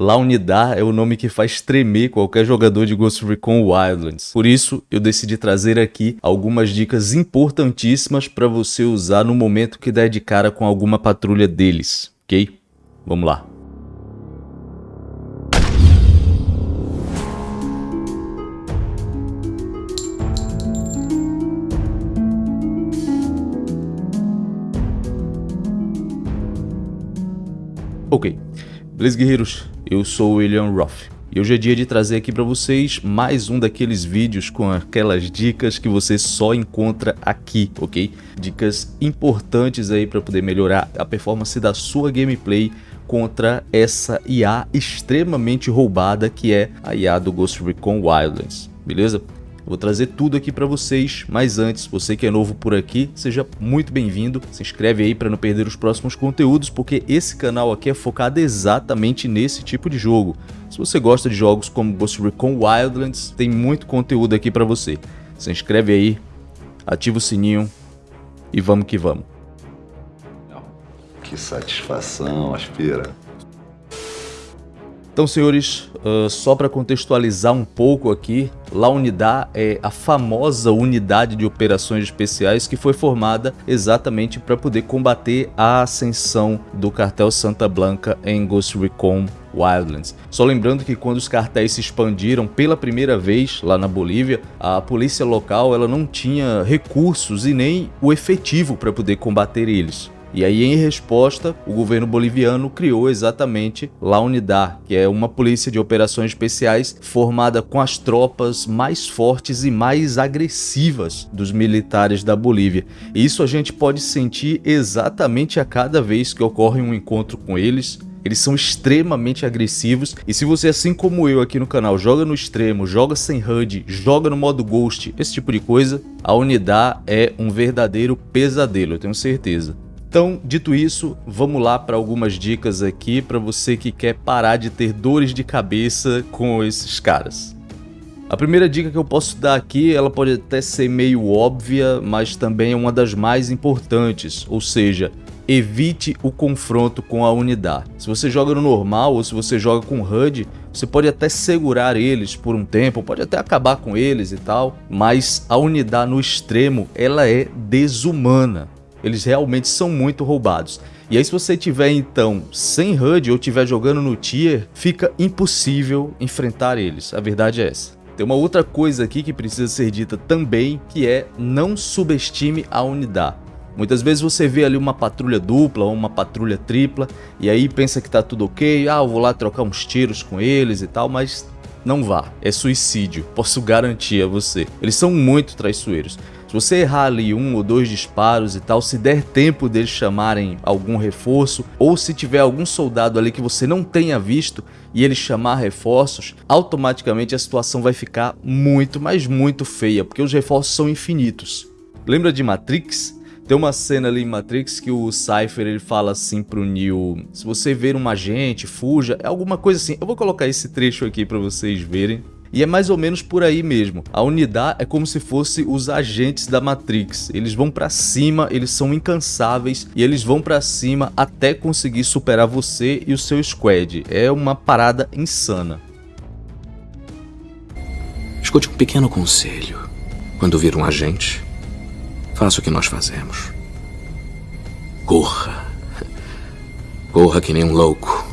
La Unidad é o nome que faz tremer qualquer jogador de Ghost Recon Wildlands. Por isso, eu decidi trazer aqui algumas dicas importantíssimas para você usar no momento que der de cara com alguma patrulha deles, ok? Vamos lá. Ok, beleza guerreiros? Eu sou o William Roth. E hoje é dia de trazer aqui para vocês mais um daqueles vídeos com aquelas dicas que você só encontra aqui, ok? Dicas importantes aí para poder melhorar a performance da sua gameplay contra essa IA extremamente roubada que é a IA do Ghost Recon Wildlands, beleza? Vou trazer tudo aqui para vocês, mas antes, você que é novo por aqui, seja muito bem-vindo. Se inscreve aí para não perder os próximos conteúdos, porque esse canal aqui é focado exatamente nesse tipo de jogo. Se você gosta de jogos como Ghost Recon Wildlands, tem muito conteúdo aqui para você. Se inscreve aí, ativa o sininho e vamos que vamos. Que satisfação, Aspira. Então, senhores, uh, só para contextualizar um pouco aqui, La Unidad é a famosa unidade de operações especiais que foi formada exatamente para poder combater a ascensão do cartel Santa Blanca em Ghost Recon Wildlands. Só lembrando que quando os cartéis se expandiram pela primeira vez lá na Bolívia, a polícia local ela não tinha recursos e nem o efetivo para poder combater eles. E aí, em resposta, o governo boliviano criou exatamente La Unidad, que é uma polícia de operações especiais formada com as tropas mais fortes e mais agressivas dos militares da Bolívia. E isso a gente pode sentir exatamente a cada vez que ocorre um encontro com eles, eles são extremamente agressivos e se você, assim como eu aqui no canal, joga no extremo, joga sem HUD, joga no modo Ghost, esse tipo de coisa, a Unidad é um verdadeiro pesadelo, eu tenho certeza. Então, dito isso, vamos lá para algumas dicas aqui para você que quer parar de ter dores de cabeça com esses caras. A primeira dica que eu posso dar aqui, ela pode até ser meio óbvia, mas também é uma das mais importantes, ou seja, evite o confronto com a unidade. Se você joga no normal ou se você joga com HUD, você pode até segurar eles por um tempo, pode até acabar com eles e tal, mas a unidade no extremo, ela é desumana. Eles realmente são muito roubados. E aí se você tiver então sem HUD ou tiver jogando no tier, fica impossível enfrentar eles. A verdade é essa. Tem uma outra coisa aqui que precisa ser dita também, que é não subestime a unidade. Muitas vezes você vê ali uma patrulha dupla ou uma patrulha tripla e aí pensa que tá tudo ok, ah, eu vou lá trocar uns tiros com eles e tal, mas não vá, é suicídio, posso garantir a você. Eles são muito traiçoeiros. Se você errar ali um ou dois disparos e tal, se der tempo deles chamarem algum reforço, ou se tiver algum soldado ali que você não tenha visto e ele chamar reforços, automaticamente a situação vai ficar muito, mas muito feia, porque os reforços são infinitos. Lembra de Matrix? Tem uma cena ali em Matrix que o Cypher ele fala assim pro Neo, se você ver um agente, fuja, é alguma coisa assim. Eu vou colocar esse trecho aqui para vocês verem. E é mais ou menos por aí mesmo. A unidade é como se fosse os agentes da Matrix. Eles vão para cima, eles são incansáveis e eles vão para cima até conseguir superar você e o seu squad. É uma parada insana. Escute um pequeno conselho. Quando vir um agente, faça o que nós fazemos. Corra. Corra que nem um louco.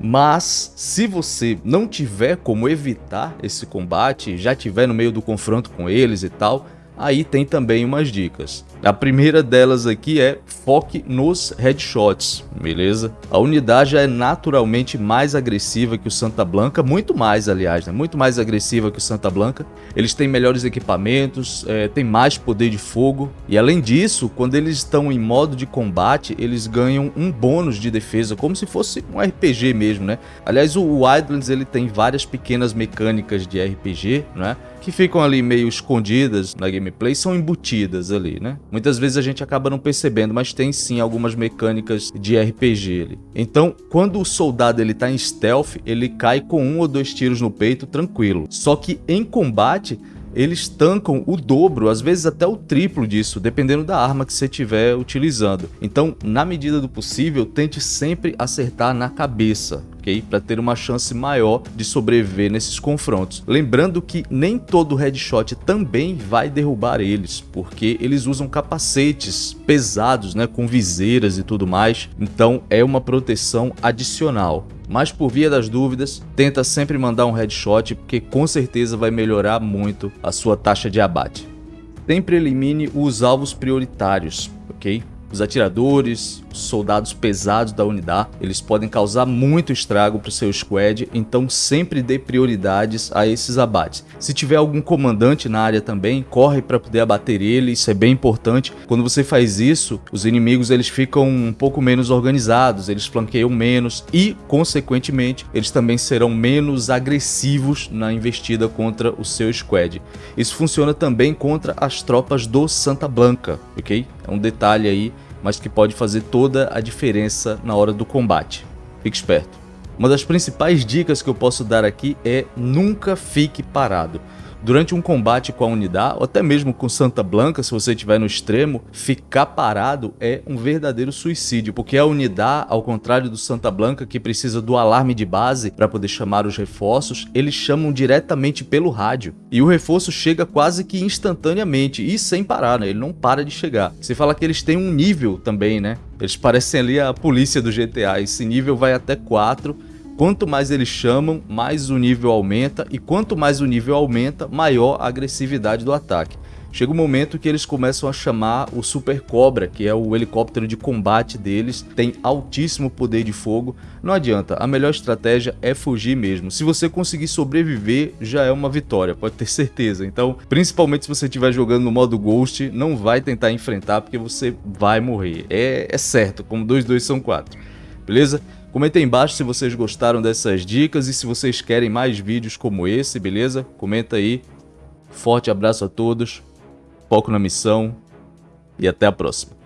Mas se você não tiver como evitar esse combate, já tiver no meio do confronto com eles e tal, aí tem também umas dicas. A primeira delas aqui é foque nos headshots, beleza? A unidade já é naturalmente mais agressiva que o Santa Blanca, muito mais aliás, né? muito mais agressiva que o Santa Blanca. Eles têm melhores equipamentos, é, têm mais poder de fogo e além disso, quando eles estão em modo de combate, eles ganham um bônus de defesa, como se fosse um RPG mesmo, né? Aliás, o Wildlands ele tem várias pequenas mecânicas de RPG, né? Que ficam ali meio escondidas na gameplay, são embutidas ali, né? Muitas vezes a gente acaba não percebendo, mas tem sim algumas mecânicas de RPG ali. Então, quando o soldado ele tá em stealth, ele cai com um ou dois tiros no peito tranquilo. Só que em combate, eles tancam o dobro, às vezes até o triplo disso, dependendo da arma que você estiver utilizando. Então, na medida do possível, tente sempre acertar na cabeça, ok? Para ter uma chance maior de sobreviver nesses confrontos. Lembrando que nem todo headshot também vai derrubar eles, porque eles usam capacetes pesados, né, com viseiras e tudo mais, então é uma proteção adicional. Mas por via das dúvidas, tenta sempre mandar um headshot, porque com certeza vai melhorar muito a sua taxa de abate. Sempre elimine os alvos prioritários, ok? Os atiradores, soldados pesados da unidade, eles podem causar muito estrago para o seu squad, então sempre dê prioridades a esses abates. Se tiver algum comandante na área também, corre para poder abater ele, isso é bem importante. Quando você faz isso, os inimigos eles ficam um pouco menos organizados, eles flanqueiam menos e, consequentemente, eles também serão menos agressivos na investida contra o seu squad. Isso funciona também contra as tropas do Santa Blanca, ok? É um detalhe aí, mas que pode fazer toda a diferença na hora do combate. Fique esperto. Uma das principais dicas que eu posso dar aqui é nunca fique parado. Durante um combate com a unidade, ou até mesmo com Santa Blanca, se você estiver no extremo, ficar parado é um verdadeiro suicídio, porque a unidade, ao contrário do Santa Blanca, que precisa do alarme de base para poder chamar os reforços, eles chamam diretamente pelo rádio. E o reforço chega quase que instantaneamente e sem parar, né? Ele não para de chegar. Você fala que eles têm um nível também, né? Eles parecem ali a polícia do GTA. Esse nível vai até 4 Quanto mais eles chamam, mais o nível aumenta e quanto mais o nível aumenta, maior a agressividade do ataque. Chega um momento que eles começam a chamar o Super Cobra, que é o helicóptero de combate deles, tem altíssimo poder de fogo. Não adianta, a melhor estratégia é fugir mesmo. Se você conseguir sobreviver, já é uma vitória, pode ter certeza. Então, principalmente se você estiver jogando no modo Ghost, não vai tentar enfrentar porque você vai morrer. É, é certo, como 2 2 são 4. Beleza? Comentem embaixo se vocês gostaram dessas dicas e se vocês querem mais vídeos como esse, beleza? Comenta aí. Forte abraço a todos, foco na missão e até a próxima.